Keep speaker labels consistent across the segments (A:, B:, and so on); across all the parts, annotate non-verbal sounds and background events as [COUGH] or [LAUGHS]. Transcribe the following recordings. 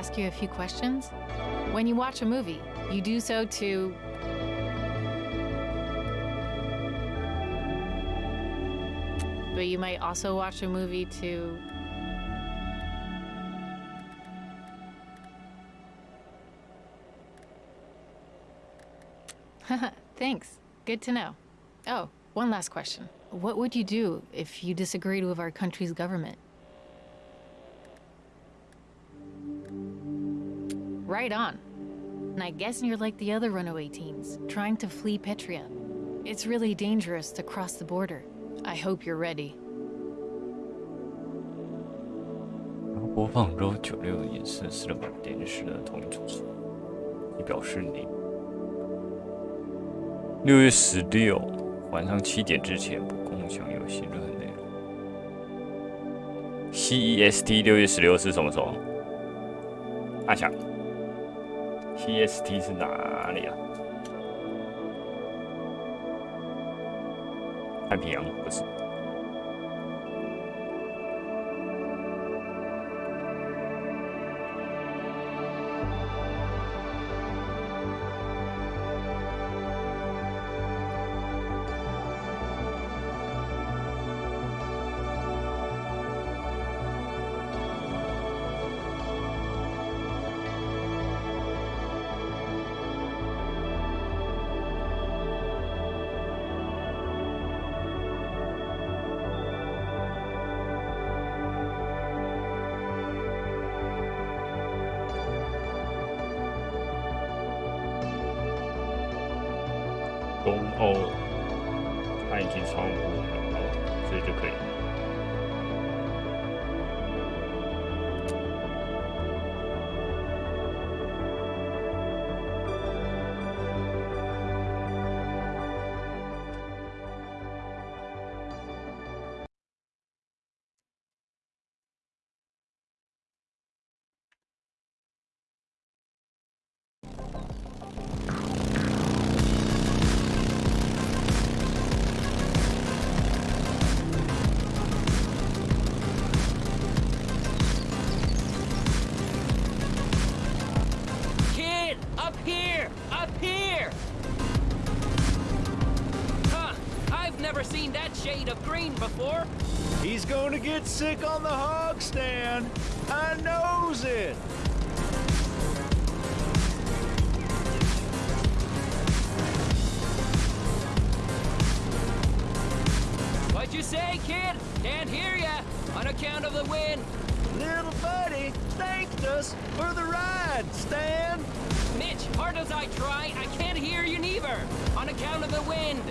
A: ask you a few questions? When you watch a movie, you do so to. But you might also watch a movie to. [LAUGHS] Thanks. Good to know. Oh, one last question. What would you do if you disagreed with our country's government? Right on. And I guess you're like the other runaway teens, trying to flee Petria. It's really dangerous to cross the border. I hope you're ready.
B: 然后播放 RO 九六也是斯德堡电视的同一主持，以表示你。六月十六晚上七点之前不共享有新任何内容。CEST 六月十六是什么时候？阿翔 EST 是哪里啊？太平洋不是？
C: Get sick on the hog stand. I knows it.
D: What'd you say, kid? Can't hear ya. On account of the wind.
C: Little buddy thanked us for the ride, Stan.
D: Mitch, hard as I try, I can't hear you neither. On account of the wind.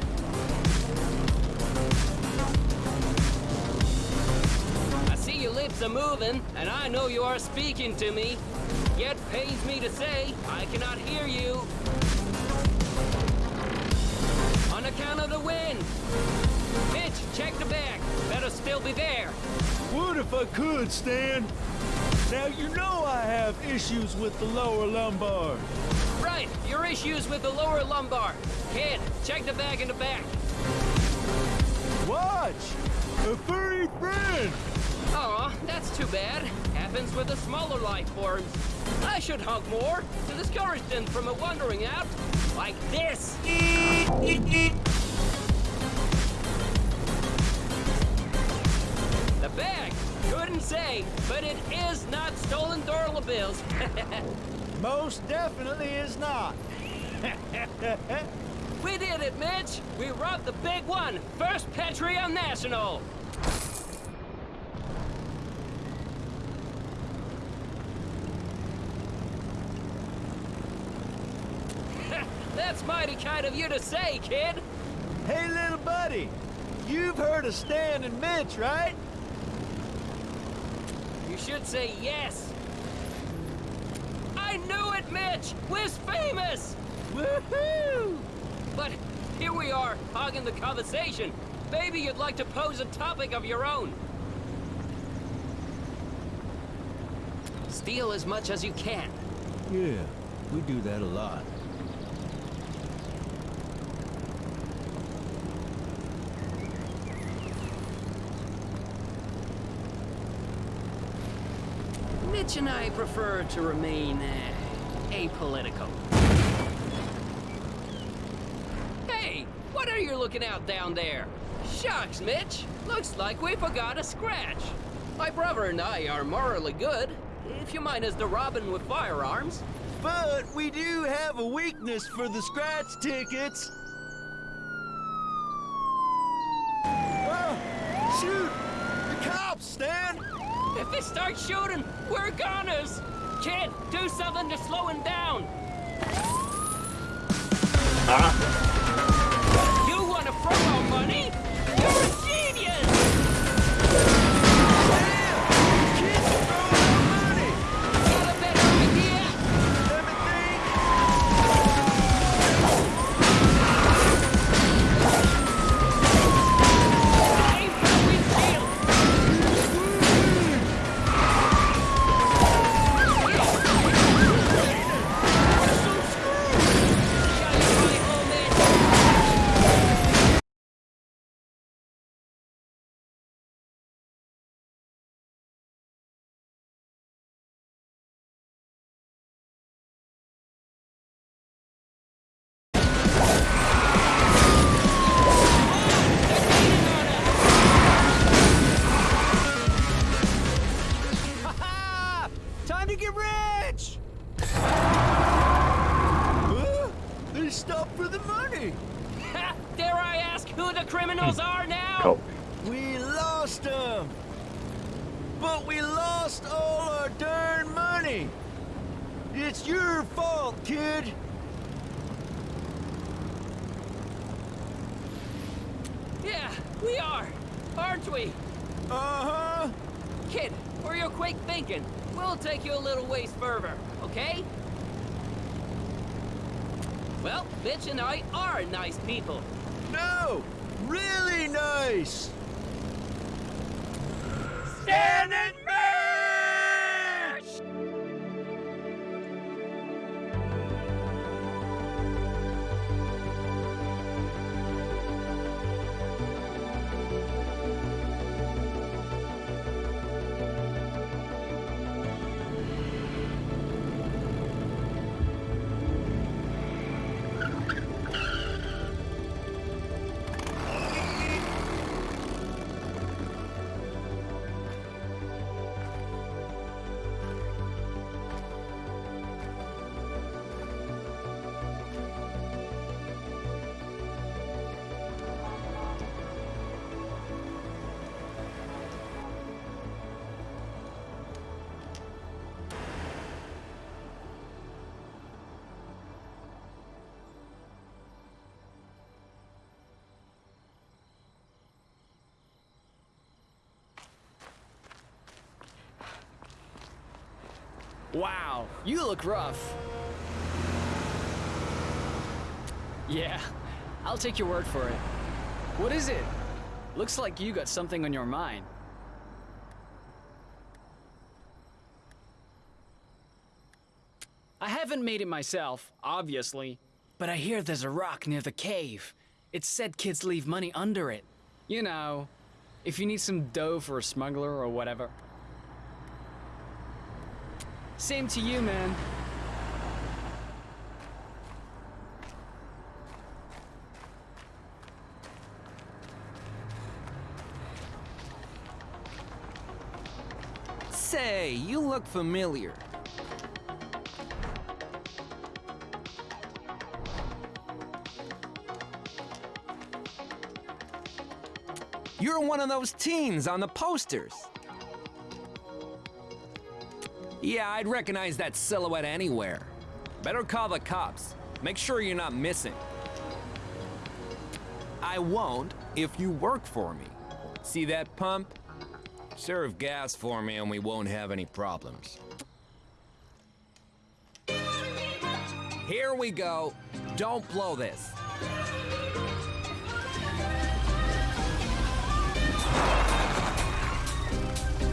D: Lips are moving, and I know you are speaking to me. Yet pains me to say, I cannot hear you. On account of the wind. Mitch, check the back. Better still be there.
C: Would if I could, Stan. Now you know I have issues with the lower lumbar.
D: Right, your issues with the lower lumbar. Kid, check the bag in the back.
C: Watch! A furry friend!
D: Aw, that's too bad. Happens with the smaller life forms. I should hug more to discourage them from a wandering out like this. The bag, couldn't say, but it is not stolen dollar bills. [LAUGHS]
C: Most definitely is not. [LAUGHS]
D: we did it, Mitch. We robbed the big one. First Petrian National. That's mighty kind of you to say, kid.
C: hey, little buddy. You've heard of Stan and Mitch, right?
D: You should say yes. I knew it, Mitch! We're famous! Woohoo! But here we are, hogging the conversation. Maybe you'd like to pose a topic of your own. Steal as much as you can.
C: Yeah, we do that a lot.
D: Mitch and I prefer to remain uh, apolitical. Hey, what are you looking out down there? Shucks, Mitch. Looks like we forgot a scratch. My brother and I are morally good, if you mind us the robbing with firearms.
C: But we do have a weakness for the scratch tickets. Oh, shoot! The cops, Stan!
D: If they start shooting, we're goners! Kid, do something to slow him down! You
C: kid!
D: Yeah, we are, aren't we?
C: Uh-huh!
D: Kid, for your quick thinking, we'll take you a little ways further, okay? Well, Mitch and I are nice people.
C: No! Really nice!
D: Stan and
E: Wow, you look rough. Yeah, I'll take your word for it. What is it? Looks like you got something on your mind. I haven't made it myself, obviously, but I hear there's a rock near the cave. It's said kids leave money under it. You know, if you need some dough for a smuggler or whatever. Same to you, man.
F: Say, you look familiar. You're one of those teens on the posters. Yeah, I'd recognize that silhouette anywhere. Better call the cops. Make sure you're not missing. I won't if you work for me. See that pump? Serve gas for me and we won't have any problems. Here we go. Don't blow this.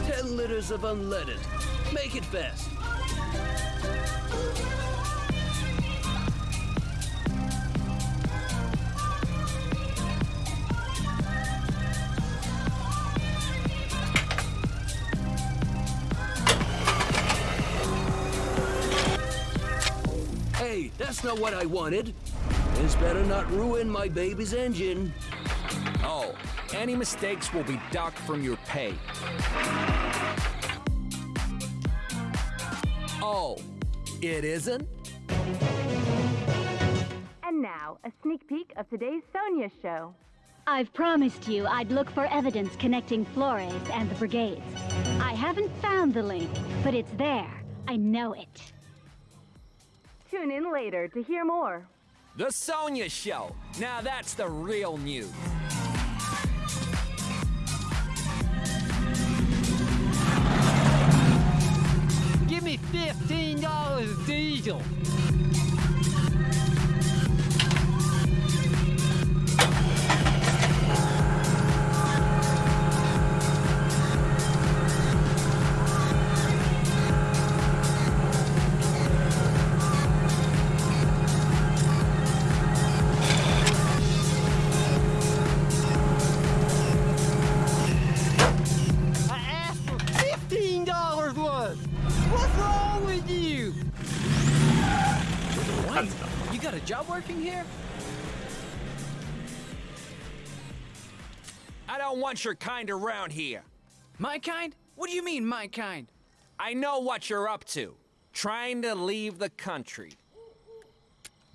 D: Ten liters of unleaded. Make it fast.
C: Hey, that's not what I wanted. This better not ruin my baby's engine.
F: Oh, any mistakes will be docked from your pay. Oh, it isn't?
G: And now, a sneak peek of today's Sonya show.
H: I've promised you I'd look for evidence connecting Flores and the brigades. I haven't found the link, but it's there. I know it.
G: Tune in later to hear more.
F: The Sonya Show. Now that's the real news.
I: $15 diesel. You
E: got a job working here?
F: I don't want your kind around here.
E: My kind? What do you mean, my kind?
F: I know what you're up to. Trying to leave the country.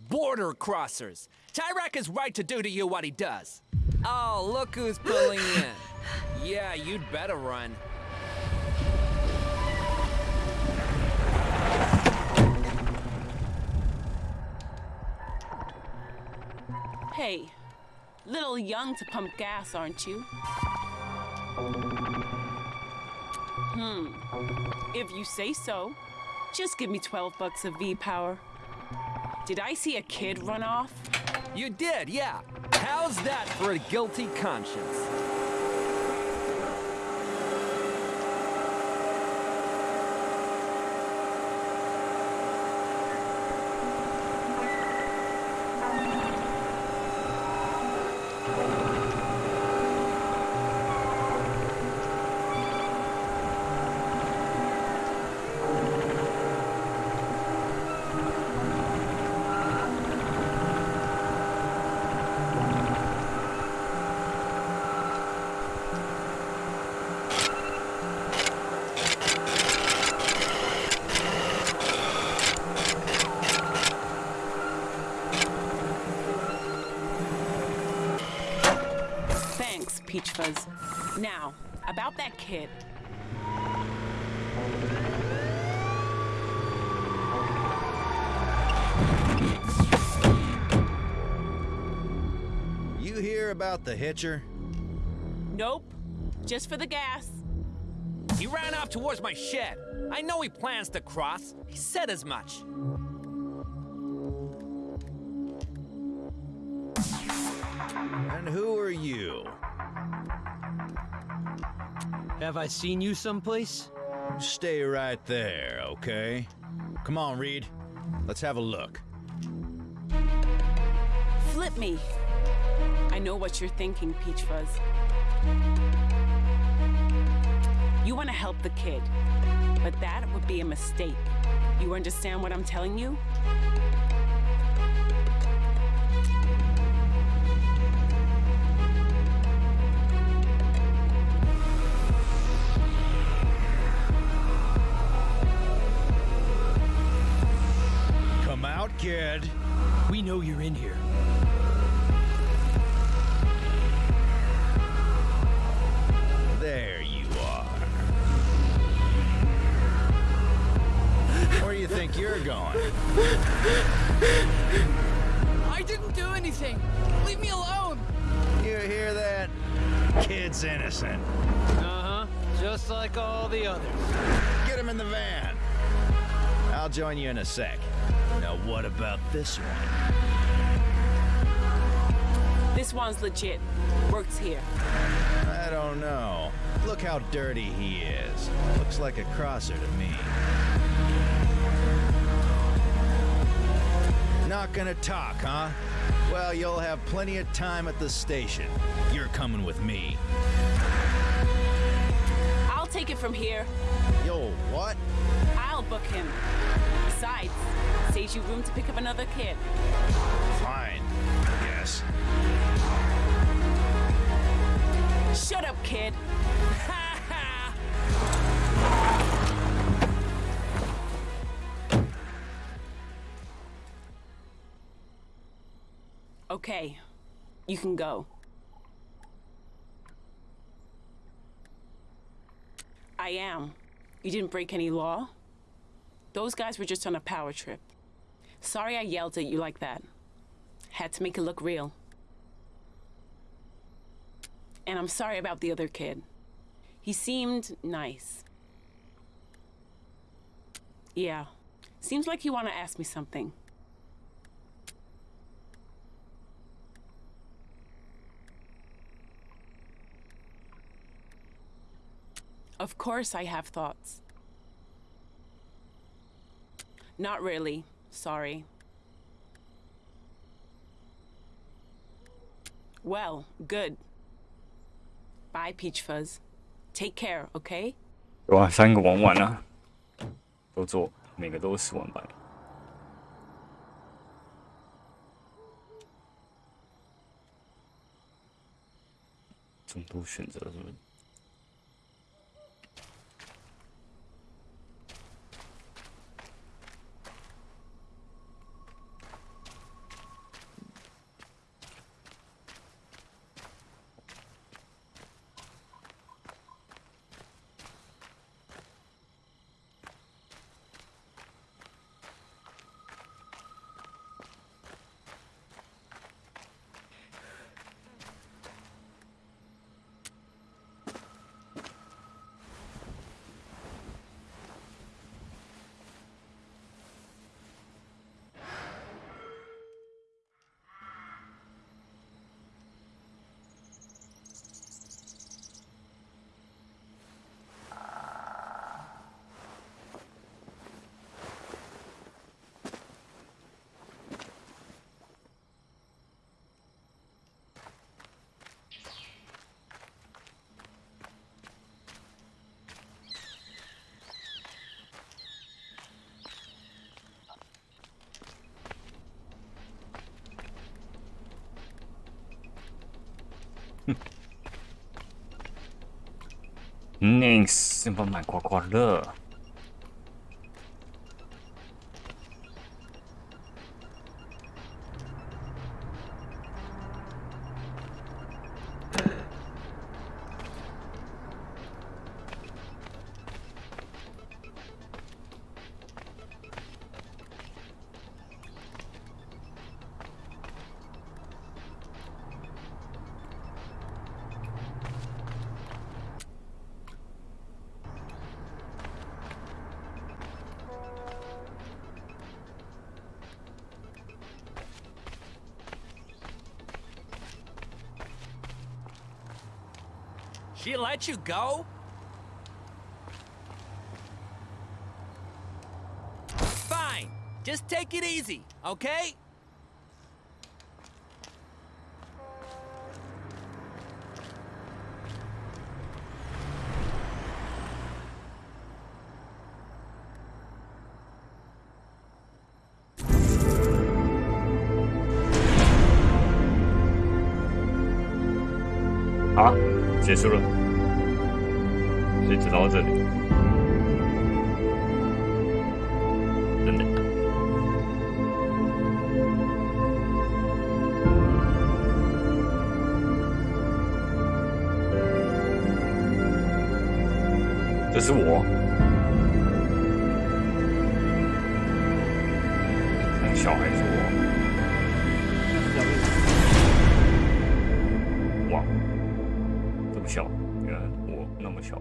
F: Border crossers. Tyrak is right to do to you what he does. Oh, look who's pulling in. [LAUGHS] Yeah, you'd better run.
J: Hey, little young to pump gas, aren't you? Hmm. If you say so, just give me 12 bucks of V power. Did I see a kid run off?
F: You did, yeah. How's that for a guilty conscience?
J: Thanks, Peach Fuzz. Now, about that kid.
C: You hear about the hitcher?
J: Nope. Just for the gas.
F: He ran off towards my shed. I know he plans to cross. He said as much.
I: Have I seen you someplace?
C: Stay right there, okay? Come on, Reed. Let's have a look.
J: Flip me. I know what you're thinking, Peach Fuzz. You want to help the kid, but that would be a mistake. You understand what I'm telling you?
C: Kid.
I: We know you're in here.
C: There you are. Where do you think you're going?
E: I didn't do anything. Leave me alone.
C: You hear that? Kid's innocent.
I: Uh huh. Just like all the others.
C: Get him in the van. I'll join you in a sec. Now, what about this one?
J: This one's legit. Works here.
C: I don't know. Look how dirty he is. Looks like a crosser to me. Not gonna talk, huh? Well, you'll have plenty of time at the station. You're coming with me.
J: I'll take it from here.
C: Yo, what?
J: I'll book him. Besides, stage Gives you room to pick up another kid.
C: Fine, yes.
J: Shut up, kid. [LAUGHS] okay, you can go. I am. You didn't break any law? Those guys were just on a power trip. Sorry I yelled at you like that. Had to make it look real. And I'm sorry about the other kid. He seemed nice. Yeah. Seems like you want to ask me something. Of course I have thoughts. Not really. Sorry. Well, good. Bye, Peach Fuzz. Take care, okay?
B: 有啊，三个玩完了，都做，每个都十万百。众多选择是不是 Nice，先把满刮刮乐。
F: ？She let you go? Fine. Just take it easy, okay?
B: 结束了，所以只到这里。真的。这是我。小孩是我。小，原来我那么小。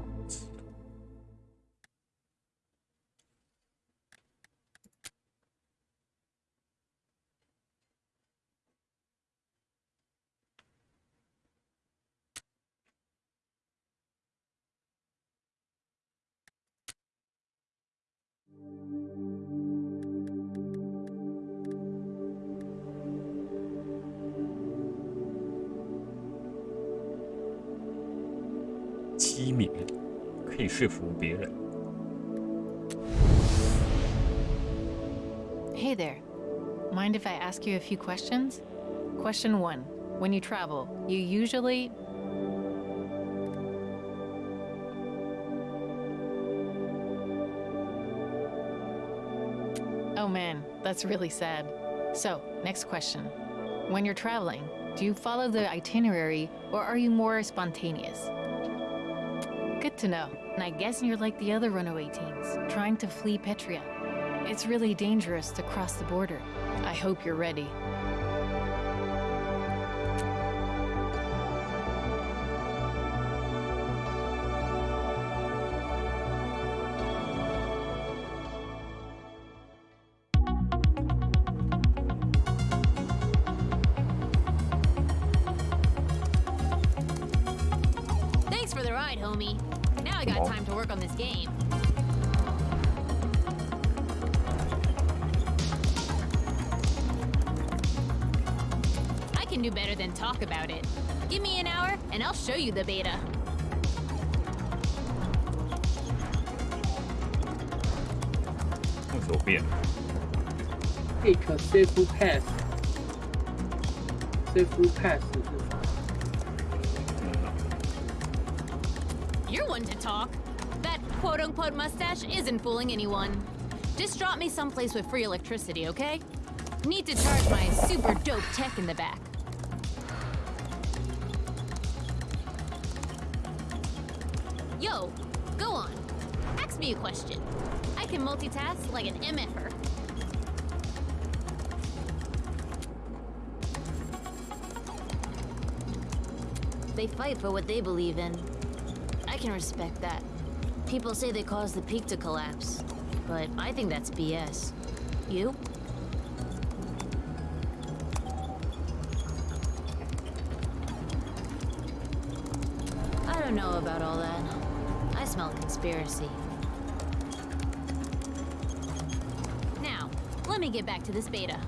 B: 可以说服别人。
A: Hey, Hey there. Mind if I ask you a few questions? Question one When you travel, you usually. Oh man, that's really sad. So, next question. When you're traveling, do you follow the itinerary or are you more spontaneous? Good to know. And I guess you're like the other runaway teens, trying to flee Petria. It's really dangerous to cross the border. I hope you're ready.
K: Passes
L: You're one to talk. That quote-unquote mustache isn't fooling anyone. Just drop me someplace with free electricity, okay? Need to charge my super dope tech in the back. Yo, go on. Ask me a question. I can multitask like an MFer.
M: They fight for what they believe in. I can respect that. People say they caused the peak to collapse, but I think that's BS. You? I don't know about all that. I smell conspiracy.
L: Now, let me get back to this beta.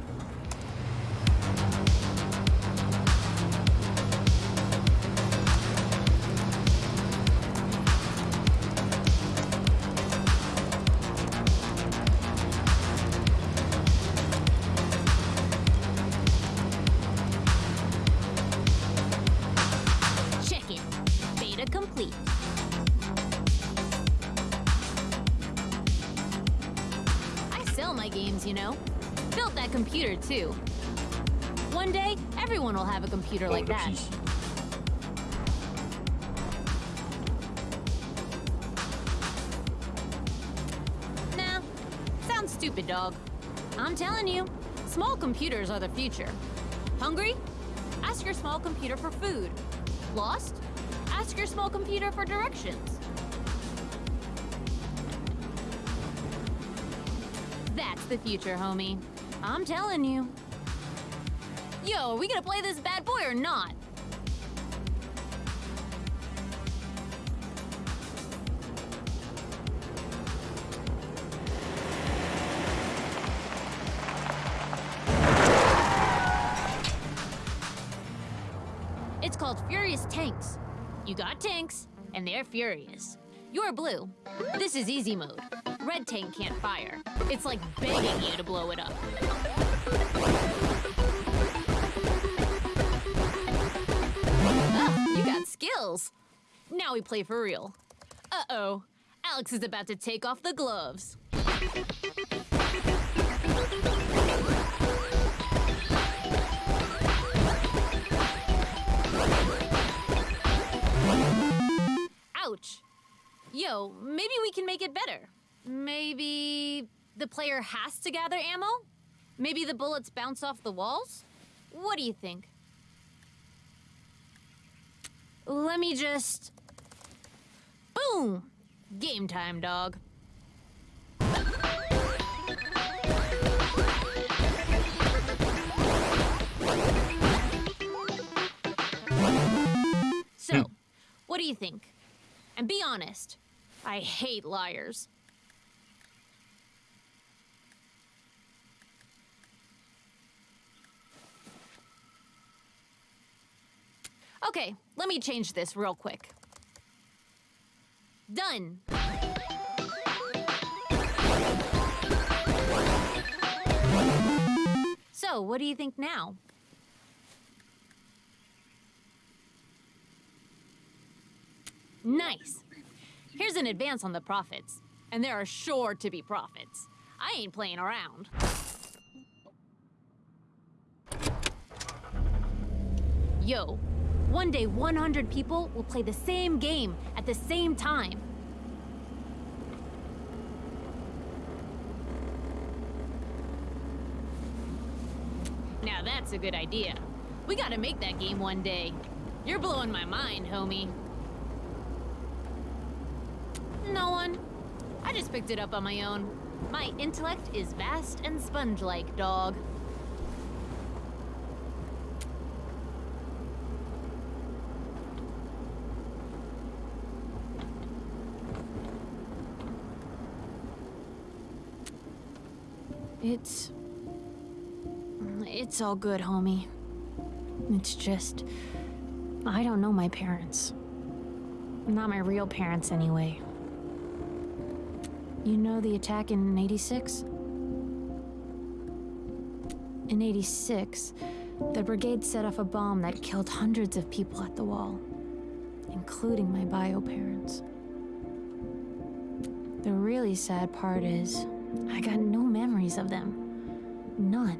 L: Games, you know. Built that computer, too. One day, everyone will have a computer like that. Nah, sounds stupid, dog. I'm telling you, small computers are the future. Hungry? Ask your small computer for food. Lost? Ask your small computer for directions. That's the future, homie. I'm telling you. Yo, are we gonna play this bad boy or not? It's called Furious Tanks. You got tanks, and they're furious. You're blue. This is easy mode. Red tank can't fire. It's like begging you to blow it up. Ah, you got skills. Now we play for real. Uh-oh. Alex is about to take off the gloves. Ouch. Yo, maybe we can make it better. Maybe the player has to gather ammo? Maybe the bullets bounce off the walls? What do you think? Let me just. Boom! Game time, dog. So, hmm. what do you think? And be honest. I hate liars. Okay, let me change this real quick. Done. So, what do you think now? Nice. Here's an advance on the profits. And there are sure to be profits. I ain't playing around. Yo, one day 100 people will play the same game at the same time. Now that's a good idea. We gotta make that game one day. You're blowing my mind, homie. No one. I just picked it up on my own. My intellect is vast and sponge-like, dog. It's... It's all good, homie. It's just... I don't know my parents. Not my real parents, anyway. You know the attack in 86? In 86, the brigade set off a bomb that killed hundreds of people at the wall, including my bio parents. The really sad part is, I got no memories of them. None.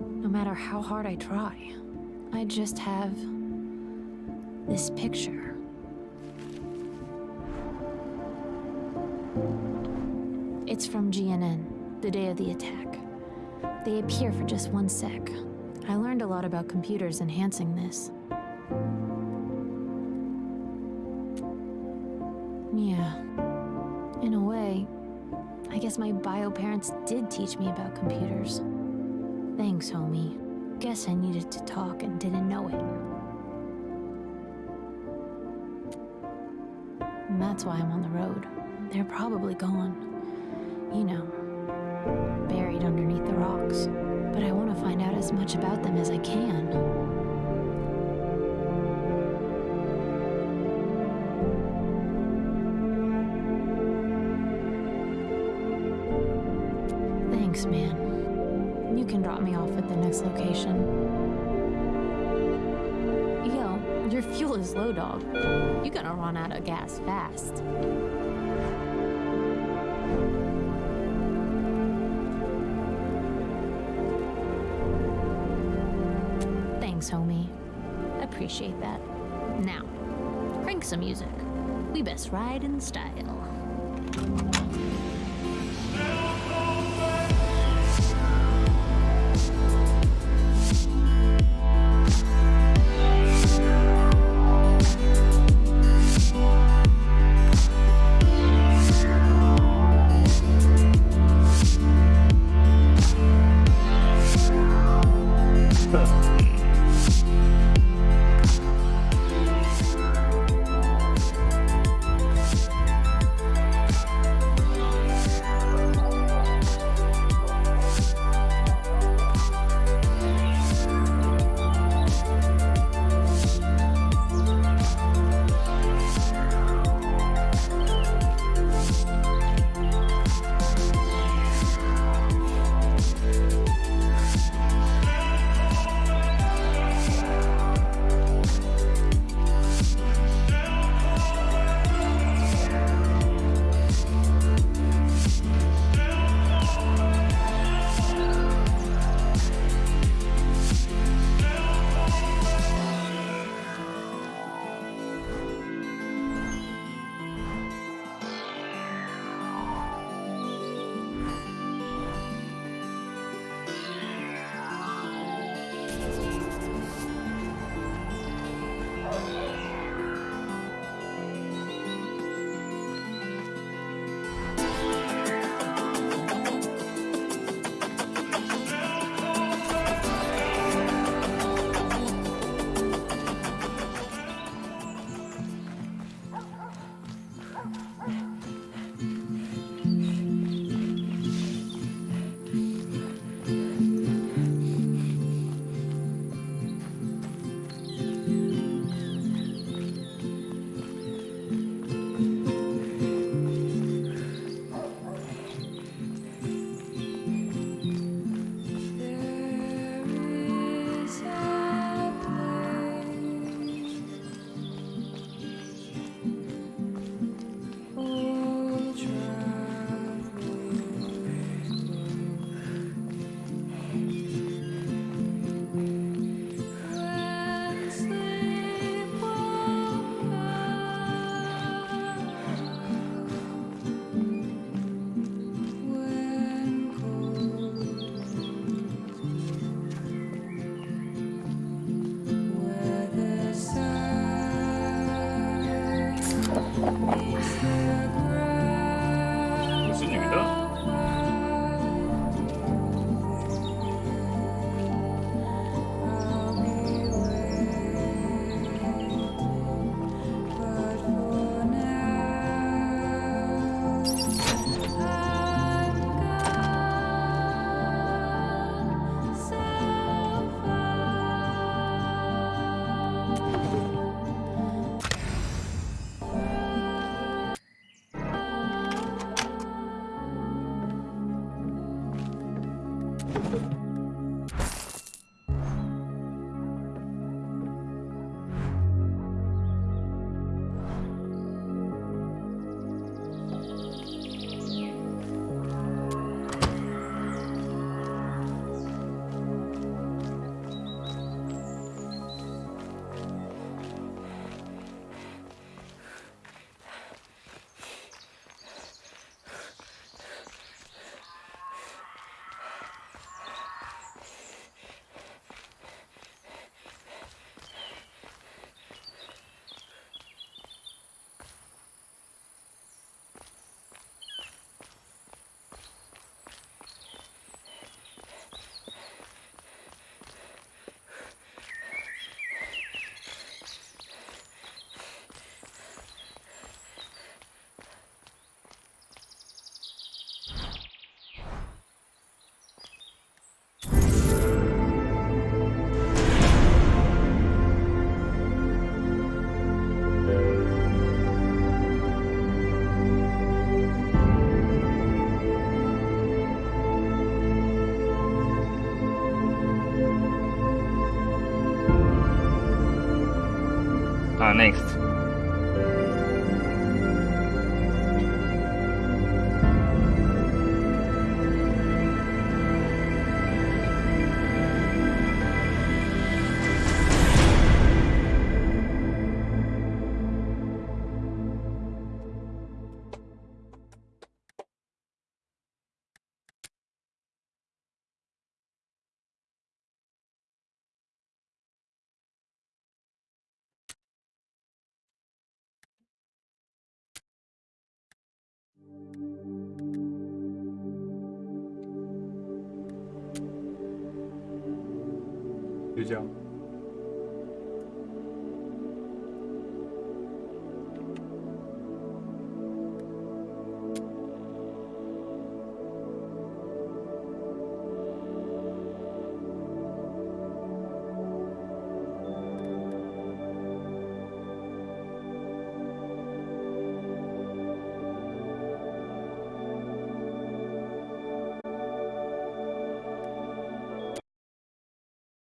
L: No matter how hard I try. I just have this picture. It's from GNN, the day of the attack. They appear for just one sec. I learned a lot about computers enhancing this. Yeah. In a way, I guess my bio parents did teach me about computers. Thanks, homie. Guess I needed to talk and didn't know it. And that's why I'm on the road. They're probably gone. You know, buried underneath the rocks. But I want to find out as much about them as I can. Thanks, man. You can drop me off at the next location. Yo, your fuel is low, dog. You're gonna run out of gas fast. Homie. Appreciate that. Now, crank some music. We best ride in style.
B: 这样。